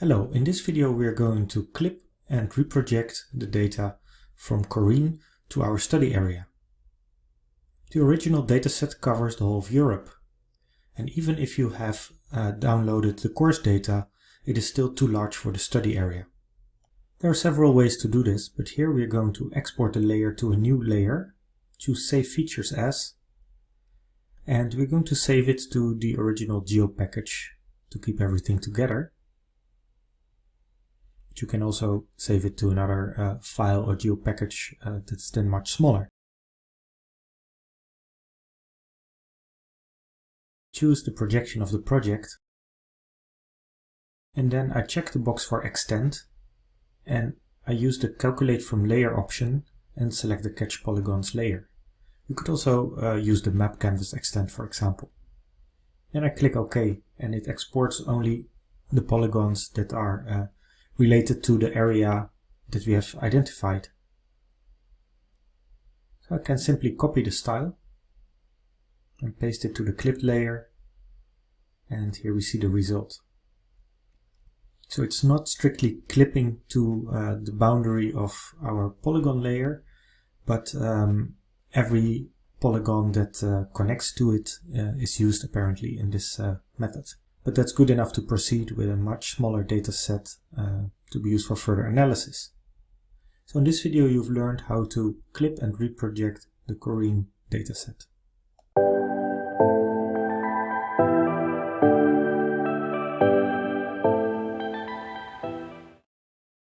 Hello, in this video we are going to clip and reproject the data from Corine to our study area. The original dataset covers the whole of Europe. And even if you have uh, downloaded the course data, it is still too large for the study area. There are several ways to do this, but here we are going to export the layer to a new layer, choose Save Features As, and we're going to save it to the original geo package to keep everything together you can also save it to another uh, file or geo package uh, that's then much smaller. Choose the projection of the project and then I check the box for extent and I use the calculate from layer option and select the catch polygons layer. You could also uh, use the map canvas extent for example. Then I click OK and it exports only the polygons that are uh, related to the area that we have identified. So I can simply copy the style and paste it to the clipped layer and here we see the result. So it's not strictly clipping to uh, the boundary of our polygon layer, but um, every polygon that uh, connects to it uh, is used apparently in this uh, method but that's good enough to proceed with a much smaller data set uh, to be used for further analysis. So in this video you've learned how to clip and reproject the Corine dataset.